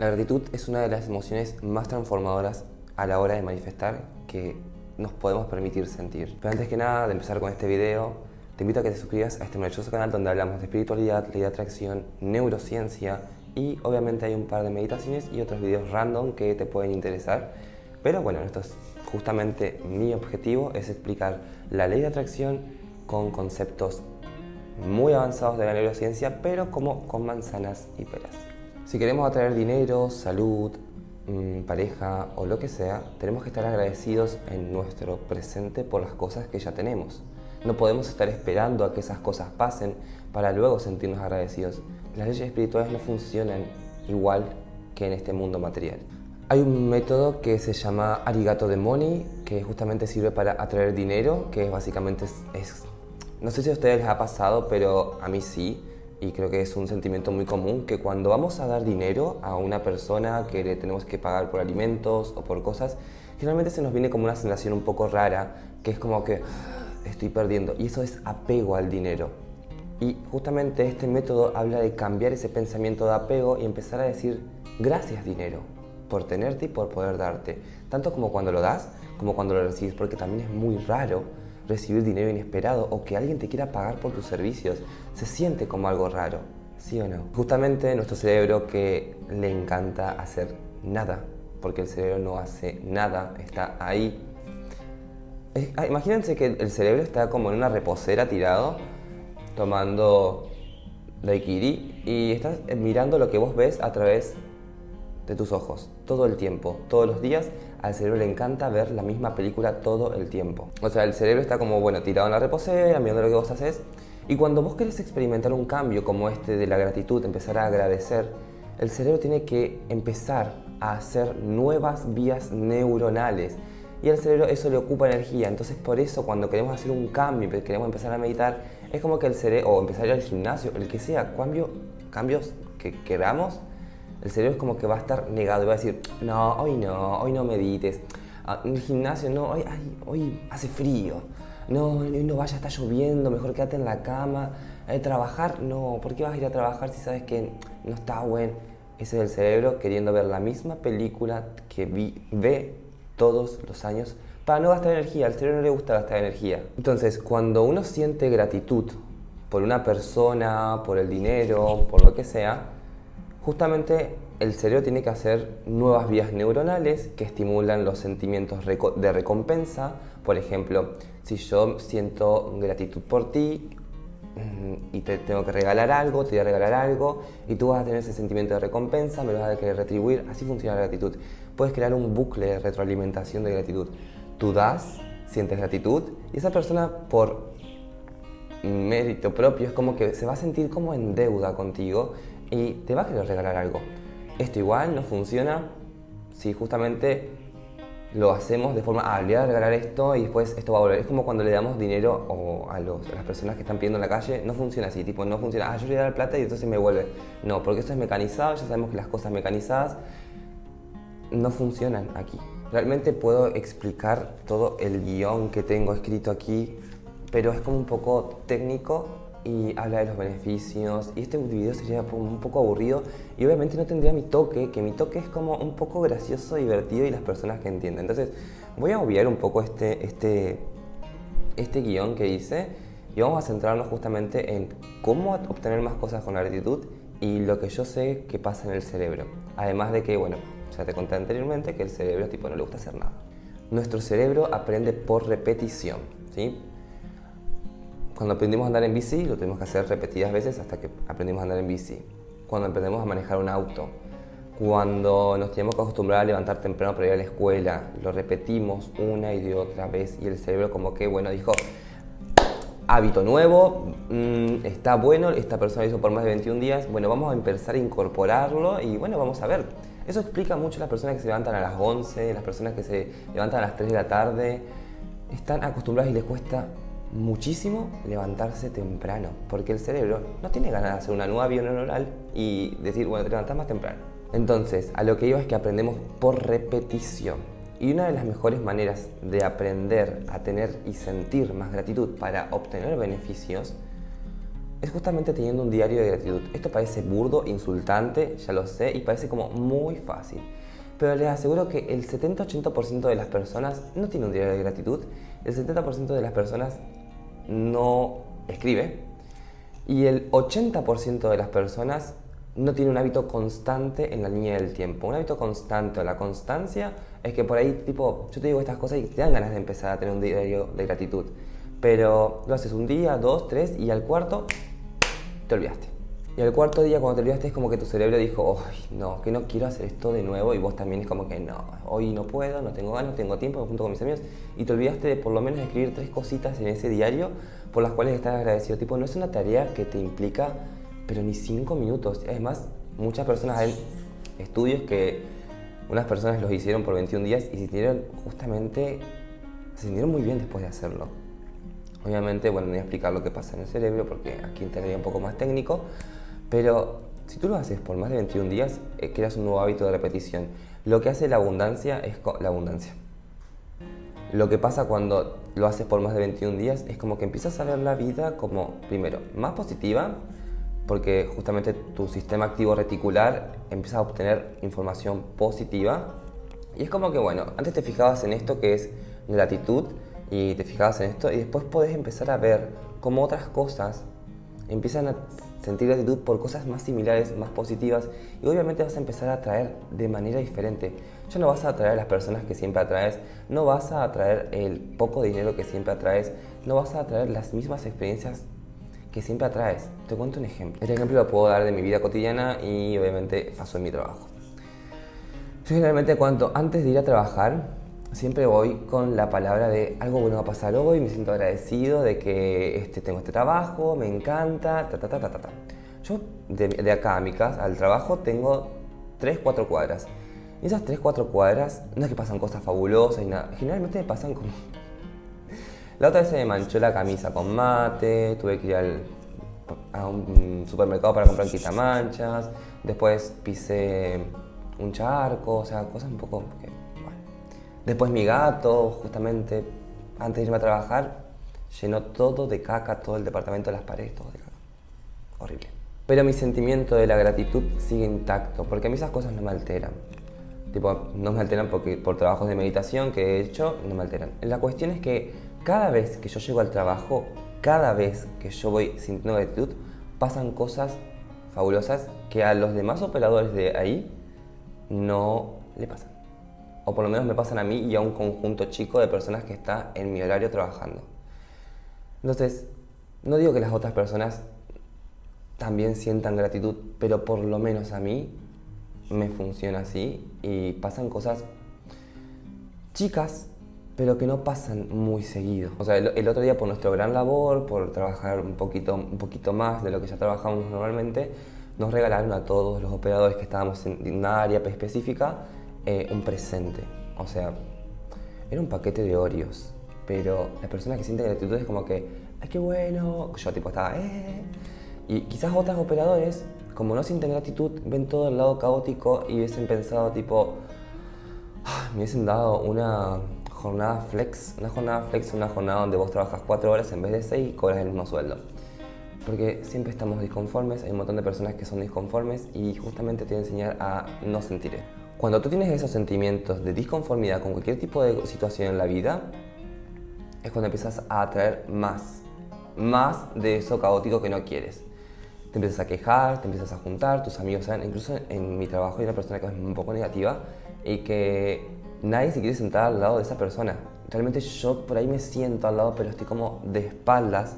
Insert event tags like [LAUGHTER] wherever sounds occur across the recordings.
La gratitud es una de las emociones más transformadoras a la hora de manifestar que nos podemos permitir sentir. Pero antes que nada de empezar con este video, te invito a que te suscribas a este maravilloso canal donde hablamos de espiritualidad, ley de atracción, neurociencia y obviamente hay un par de meditaciones y otros videos random que te pueden interesar. Pero bueno, esto es justamente mi objetivo, es explicar la ley de atracción con conceptos muy avanzados de la neurociencia, pero como con manzanas y peras. Si queremos atraer dinero, salud, mm, pareja o lo que sea, tenemos que estar agradecidos en nuestro presente por las cosas que ya tenemos. No podemos estar esperando a que esas cosas pasen para luego sentirnos agradecidos. Las leyes espirituales no funcionan igual que en este mundo material. Hay un método que se llama Arigato de Money, que justamente sirve para atraer dinero, que básicamente es, no sé si a ustedes les ha pasado, pero a mí sí, y creo que es un sentimiento muy común que cuando vamos a dar dinero a una persona que le tenemos que pagar por alimentos o por cosas, generalmente se nos viene como una sensación un poco rara, que es como que ah, estoy perdiendo, y eso es apego al dinero. Y justamente este método habla de cambiar ese pensamiento de apego y empezar a decir gracias dinero por tenerte y por poder darte, tanto como cuando lo das como cuando lo recibes, porque también es muy raro recibir dinero inesperado o que alguien te quiera pagar por tus servicios. Se siente como algo raro, ¿sí o no? Justamente nuestro cerebro que le encanta hacer nada, porque el cerebro no hace nada, está ahí. Ah, imagínense que el cerebro está como en una reposera tirado, tomando daiquiri y estás mirando lo que vos ves a través de tus ojos, todo el tiempo, todos los días, al cerebro le encanta ver la misma película todo el tiempo. O sea, el cerebro está como, bueno, tirado en la reposera, mirando lo que vos haces, y cuando vos querés experimentar un cambio como este de la gratitud, empezar a agradecer, el cerebro tiene que empezar a hacer nuevas vías neuronales, y al cerebro eso le ocupa energía, entonces por eso cuando queremos hacer un cambio, queremos empezar a meditar, es como que el cerebro, o empezar al gimnasio, el que sea, cambio, cambios que queramos, el cerebro es como que va a estar negado y va a decir, no, hoy no, hoy no medites. Ah, en el gimnasio, no, hoy, hoy hace frío. No, hoy no vaya, está lloviendo, mejor quédate en la cama. Eh, trabajar, no, ¿por qué vas a ir a trabajar si sabes que no está bueno? Ese es el cerebro queriendo ver la misma película que ve todos los años para no gastar energía. Al cerebro no le gusta gastar energía. Entonces, cuando uno siente gratitud por una persona, por el dinero, por lo que sea, Justamente el cerebro tiene que hacer nuevas vías neuronales que estimulan los sentimientos de recompensa. Por ejemplo, si yo siento gratitud por ti mm, y te tengo que regalar algo, te voy a regalar algo y tú vas a tener ese sentimiento de recompensa, me lo vas a querer retribuir. Así funciona la gratitud. Puedes crear un bucle de retroalimentación de gratitud. Tú das, sientes gratitud y esa persona por mérito propio es como que se va a sentir como en deuda contigo y te va a querer regalar algo. Esto igual no funciona si justamente lo hacemos de forma, ah, le voy a regalar esto y después esto va a volver. Es como cuando le damos dinero o a, los, a las personas que están pidiendo en la calle, no funciona así, tipo, no funciona, ah, yo le voy a dar plata y entonces me vuelve. No, porque eso es mecanizado, ya sabemos que las cosas mecanizadas no funcionan aquí. Realmente puedo explicar todo el guion que tengo escrito aquí, pero es como un poco técnico y habla de los beneficios y este video sería un poco aburrido y obviamente no tendría mi toque, que mi toque es como un poco gracioso, divertido y las personas que entienden. Entonces voy a obviar un poco este, este, este guion que hice y vamos a centrarnos justamente en cómo obtener más cosas con la gratitud y lo que yo sé que pasa en el cerebro. Además de que, bueno, ya te conté anteriormente que el cerebro tipo no le gusta hacer nada. Nuestro cerebro aprende por repetición, ¿sí? Cuando aprendimos a andar en bici, lo tuvimos que hacer repetidas veces hasta que aprendimos a andar en bici. Cuando aprendemos a manejar un auto. Cuando nos teníamos que acostumbrar a levantar temprano para ir a la escuela, lo repetimos una y de otra vez y el cerebro como que, bueno, dijo, hábito nuevo, mm, está bueno, esta persona lo hizo por más de 21 días, bueno, vamos a empezar a incorporarlo y bueno, vamos a ver. Eso explica mucho a las personas que se levantan a las 11, las personas que se levantan a las 3 de la tarde, están acostumbradas y les cuesta muchísimo levantarse temprano, porque el cerebro no tiene ganas de hacer una nueva neuronal y decir, bueno, te levantas más temprano. Entonces, a lo que iba es que aprendemos por repetición. Y una de las mejores maneras de aprender a tener y sentir más gratitud para obtener beneficios es justamente teniendo un diario de gratitud. Esto parece burdo, insultante, ya lo sé, y parece como muy fácil. Pero les aseguro que el 70-80% de las personas no tiene un diario de gratitud, el 70% de las personas no escribe, y el 80% de las personas no tiene un hábito constante en la línea del tiempo. Un hábito constante o la constancia es que por ahí, tipo, yo te digo estas cosas y te dan ganas de empezar a tener un diario de gratitud. Pero lo haces un día, dos, tres y al cuarto te olvidaste. Y al cuarto día cuando te olvidaste es como que tu cerebro dijo, ¡ay, no, que no quiero hacer esto de nuevo! Y vos también es como que, no, hoy no puedo, no tengo ganas, no tengo tiempo, junto con mis amigos. Y te olvidaste de por lo menos escribir tres cositas en ese diario por las cuales estás agradecido. Tipo, no es una tarea que te implica, pero ni cinco minutos. Además, muchas personas, hay estudios que unas personas los hicieron por 21 días y sintieron justamente, se sintieron muy bien después de hacerlo. Obviamente, bueno, no voy a explicar lo que pasa en el cerebro porque aquí entraría un poco más técnico, pero si tú lo haces por más de 21 días, eh, creas un nuevo hábito de repetición. Lo que hace la abundancia es la abundancia. Lo que pasa cuando lo haces por más de 21 días es como que empiezas a ver la vida como, primero, más positiva, porque justamente tu sistema activo reticular empieza a obtener información positiva. Y es como que, bueno, antes te fijabas en esto que es gratitud y te fijabas en esto y después podés empezar a ver cómo otras cosas empiezan a sentir gratitud por cosas más similares, más positivas y obviamente vas a empezar a atraer de manera diferente. Ya no vas a atraer las personas que siempre atraes, no vas a atraer el poco dinero que siempre atraes, no vas a atraer las mismas experiencias que siempre atraes. Te cuento un ejemplo. Este ejemplo lo puedo dar de mi vida cotidiana y obviamente pasó en mi trabajo. Yo generalmente cuando antes de ir a trabajar siempre voy con la palabra de algo bueno va a pasar hoy, me siento agradecido de que este, tengo este trabajo, me encanta, ta ta ta ta ta. Yo de, acá a mi casa, al trabajo, tengo 3, 4 cuadras. Y esas 3, 4 cuadras no es que pasan cosas fabulosas y nada, generalmente me pasan como... [LAUGHS] La otra vez se me manchó la camisa con mate, tuve que ir al, a un supermercado para comprar quitamanchas, después pisé un charco, o sea, cosas un poco Después mi gato, justamente, antes de irme a trabajar, llenó todo de caca, todo el departamento de las paredes, todo de caca. Horrible. Pero mi sentimiento de la gratitud sigue intacto, porque a mí esas cosas no me alteran. Tipo, no me alteran porque por trabajos de meditación que he hecho, no me alteran. La cuestión es que cada vez que yo llego al trabajo, cada vez que yo voy sintiendo gratitud, pasan cosas fabulosas que a los demás operadores de ahí no le pasan o por lo menos me pasan a mí y a un conjunto chico de personas que está en mi horario trabajando. Entonces, no digo que las otras personas también sientan gratitud, pero por lo menos a mí me funciona así y pasan cosas chicas, pero que no pasan muy seguido. O sea, el, otro día por nuestro gran labor, por trabajar un poquito, un poquito más de lo que ya trabajamos normalmente, nos regalaron a todos los operadores que estábamos en una área específica eh, un presente. O sea, era un paquete de Oreos. Pero la persona que siente gratitud es como que, ¡ay, qué bueno! Yo tipo estaba, ¡eh! Y quizás otros operadores, como no sienten gratitud, ven todo el lado caótico y hubiesen pensado tipo, ah, me hubiesen dado una jornada flex, una jornada flex, una jornada donde vos trabajas cuatro horas en vez de seis y cobras el mismo sueldo. Porque siempre estamos disconformes, hay un montón de personas que son disconformes y justamente te voy a enseñar a no sentir. Cuando tú tienes esos sentimientos de disconformidad con cualquier tipo de situación en la vida, es cuando empiezas a atraer más, más de eso caótico que no quieres. Te empiezas a quejar, te empiezas a juntar, tus amigos saben, incluso en mi trabajo hay una persona que es un poco negativa y que nadie se quiere sentar al lado de esa persona. Realmente yo por ahí me siento al lado, pero estoy como de espaldas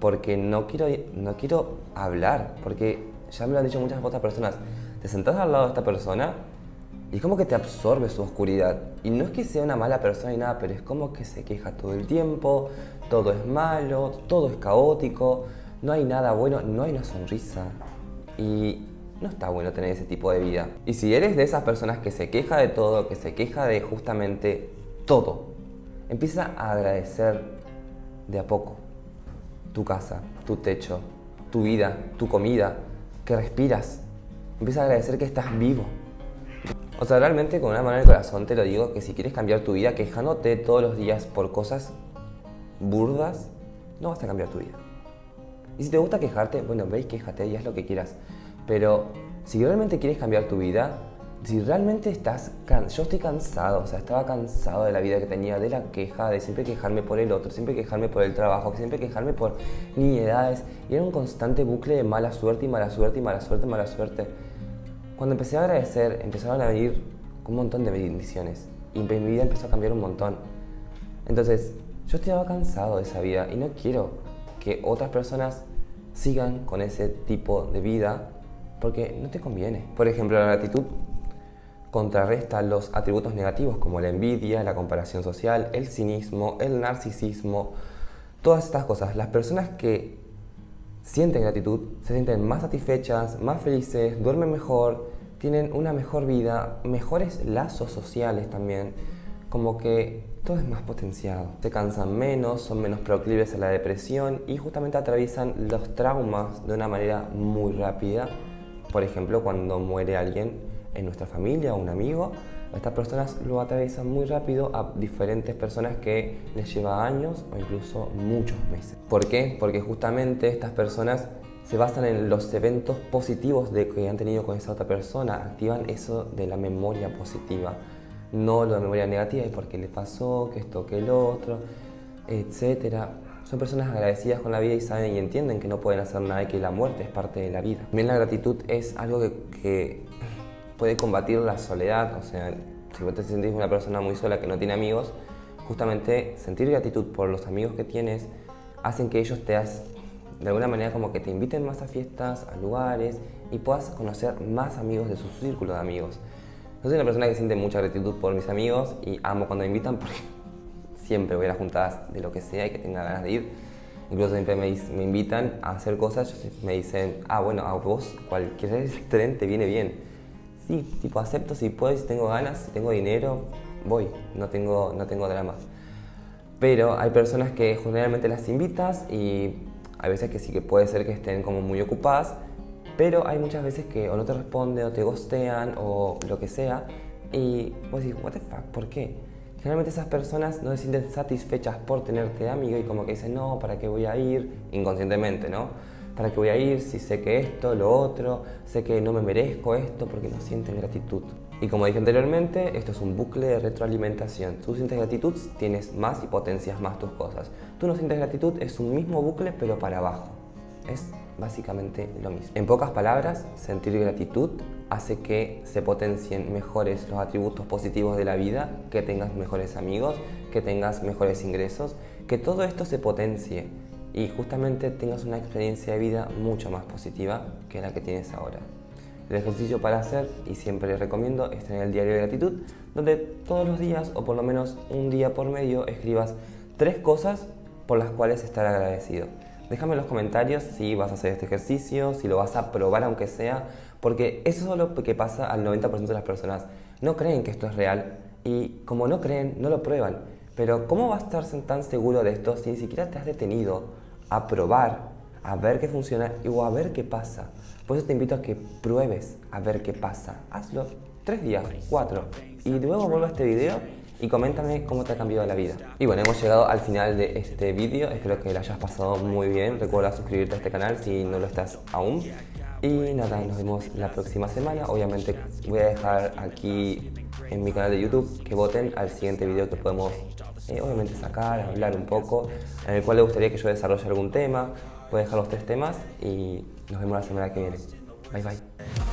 porque no quiero, no quiero hablar, porque ya me lo han dicho muchas otras personas. Te sentás al lado de esta persona y como que te absorbe su oscuridad. Y no es que sea una mala persona ni nada, pero es como que se queja todo el tiempo, todo es malo, todo es caótico, no hay nada bueno, no hay una sonrisa. Y no está bueno tener ese tipo de vida. Y si eres de esas personas que se queja de todo, que se queja de justamente todo, empieza a agradecer de a poco tu casa, tu techo, tu vida, tu comida, que respiras. Empieza a agradecer que estás vivo. O sea, realmente con una mano en el corazón te lo digo que si quieres cambiar tu vida quejándote todos los días por cosas burdas, no vas a cambiar tu vida. Y si te gusta quejarte, bueno, veis, quéjate y haz lo que quieras. Pero si realmente quieres cambiar tu vida, si realmente estás yo estoy cansado, o sea, estaba cansado de la vida que tenía, de la queja, de siempre quejarme por el otro, siempre quejarme por el trabajo, siempre quejarme por niñedades, y era un constante bucle de mala suerte y mala suerte y mala suerte y mala suerte. Cuando empecé a agradecer, empezaron a venir un montón de bendiciones, y mi vida empezó a cambiar un montón. Entonces, yo estaba cansado de esa vida y no quiero que otras personas sigan con ese tipo de vida porque no te conviene. Por ejemplo, la gratitud contrarresta los atributos negativos como la envidia, la comparación social, el cinismo, el narcisismo, todas estas cosas. Las personas que sienten gratitud se sienten más satisfechas, más felices, duermen mejor, tienen una mejor vida, mejores lazos sociales también, como que todo es más potenciado. Se cansan menos, son menos proclives a la depresión y justamente atraviesan los traumas de una manera muy rápida. Por ejemplo, cuando muere alguien en nuestra familia o un amigo, estas personas lo atraviesan muy rápido a diferentes personas que les lleva años o incluso muchos meses. ¿Por qué? Porque justamente estas personas se basan en los eventos positivos de que han tenido con esa otra persona, activan eso de la memoria positiva, no la memoria negativa, y por qué le pasó, que esto, que el otro, etcétera. Son personas agradecidas con la vida y saben y entienden que no pueden hacer nada y que la muerte es parte de la vida. También la gratitud es algo que, que puede combatir la soledad, o sea, si vos te sentís una persona muy sola que no tiene amigos, justamente sentir gratitud por los amigos que tienes hacen que ellos te de alguna manera como que te inviten más a fiestas, a lugares y puedas conocer más amigos de su círculo de amigos. Yo soy una persona que siente mucha gratitud por mis amigos y amo cuando me invitan porque [LAUGHS] siempre voy a las juntadas de lo que sea y que tenga ganas de ir. Incluso siempre me, me invitan a hacer cosas, me dicen, ah bueno, a vos cualquier [LAUGHS] tren te viene bien sí, tipo acepto si puedo, si tengo ganas, si tengo dinero, voy, no tengo, no tengo drama. Pero hay personas que generalmente las invitas y hay veces que sí que puede ser que estén como muy ocupadas, pero hay muchas veces que o no te responden o te gostean o lo que sea y vos decís, what the fuck, ¿por qué? Generalmente esas personas no se sienten satisfechas por tenerte de amigo y como que dicen, no, ¿para qué voy a ir? Inconscientemente, ¿no? ¿Para qué voy a ir si sé que esto, lo otro, sé que no me merezco esto porque no sienten gratitud? Y como dije anteriormente, esto es un bucle de retroalimentación. Tú sientes gratitud, tienes más y potencias más tus cosas. Tú no sientes gratitud, es un mismo bucle pero para abajo. Es básicamente lo mismo. En pocas palabras, sentir gratitud hace que se potencien mejores los atributos positivos de la vida, que tengas mejores amigos, que tengas mejores ingresos, que todo esto se potencie y justamente tengas una experiencia de vida mucho más positiva que la que tienes ahora. El ejercicio para hacer, y siempre les recomiendo, es tener el diario de gratitud, donde todos los días, o por lo menos un día por medio, escribas tres cosas por las cuales estar agradecido. Déjame en los comentarios si vas a hacer este ejercicio, si lo vas a probar aunque sea, porque eso es lo que pasa al 90% de las personas. No creen que esto es real y como no creen, no lo prueban. Pero ¿cómo vas a estar tan seguro de esto si ni siquiera te has detenido a probar, a ver qué funciona o a ver qué pasa? Por eso te invito a que pruebes a ver qué pasa. Hazlo tres días, cuatro, y luego vuelve a este video y coméntame cómo te ha cambiado la vida. Y bueno, hemos llegado al final de este vídeo, espero que lo hayas pasado muy bien. Recuerda suscribirte a este canal si no lo estás aún. Y nada, nos vemos la próxima semana. Obviamente voy a dejar aquí en mi canal de YouTube que voten al siguiente video que podemos eh, obviamente sacar, hablar un poco, en el cual le gustaría que yo desarrolle algún tema. Voy dejar los tres temas y nos vemos la semana que viene. Bye bye.